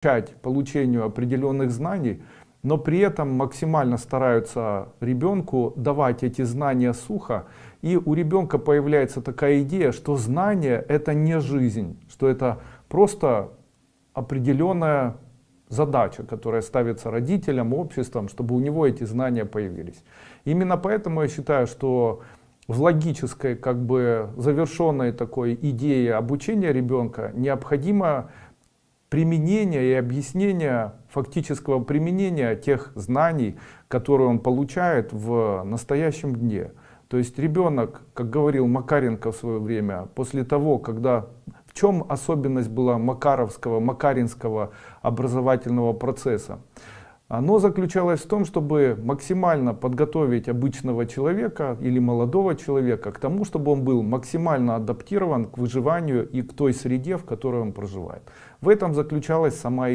получению определенных знаний, но при этом максимально стараются ребенку давать эти знания сухо. И у ребенка появляется такая идея, что знание это не жизнь, что это просто определенная задача, которая ставится родителям, обществом, чтобы у него эти знания появились. Именно поэтому я считаю, что в логической, как бы завершенной такой идее обучения ребенка необходимо применение и объяснение фактического применения тех знаний, которые он получает в настоящем дне. То есть ребенок, как говорил Макаренко в свое время, после того, когда в чем особенность была Макаровского, Макаринского образовательного процесса? Оно заключалось в том, чтобы максимально подготовить обычного человека или молодого человека к тому, чтобы он был максимально адаптирован к выживанию и к той среде, в которой он проживает. В этом заключалась сама идея.